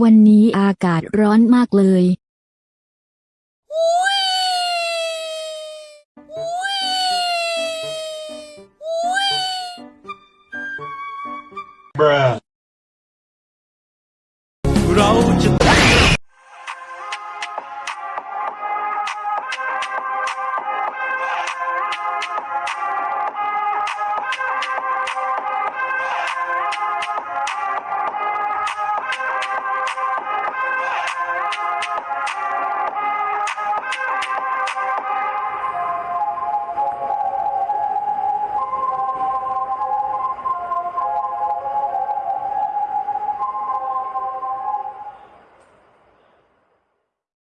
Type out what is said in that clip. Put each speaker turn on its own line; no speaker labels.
วันนี้อากาศร้อนมากเลย
เราจะ